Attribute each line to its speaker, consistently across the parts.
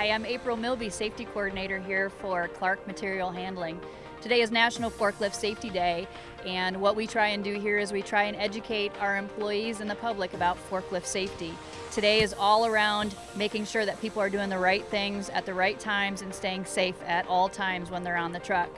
Speaker 1: Hi, I'm April Milby, Safety Coordinator here for Clark Material Handling. Today is National Forklift Safety Day, and what we try and do here is we try and educate our employees and the public about forklift safety. Today is all around making sure that people are doing the right things at the right times and staying safe at all times when they're on the truck.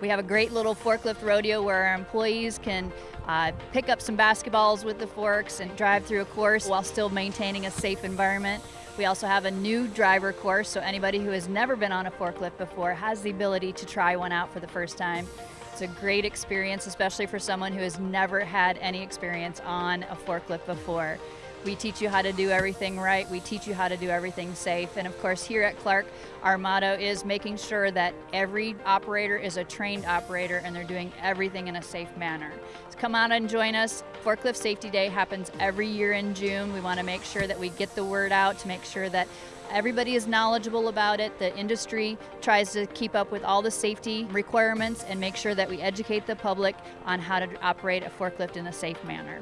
Speaker 1: We have a great little forklift rodeo where our employees can uh, pick up some basketballs with the forks and drive through a course while still maintaining a safe environment. We also have a new driver course, so anybody who has never been on a forklift before has the ability to try one out for the first time. It's a great experience, especially for someone who has never had any experience on a forklift before. We teach you how to do everything right. We teach you how to do everything safe. And of course, here at Clark, our motto is making sure that every operator is a trained operator and they're doing everything in a safe manner. So come out and join us. Forklift Safety Day happens every year in June. We want to make sure that we get the word out to make sure that Everybody is knowledgeable about it. The industry tries to keep up with all the safety requirements and make sure that we educate the public on how to operate a forklift in a safe manner.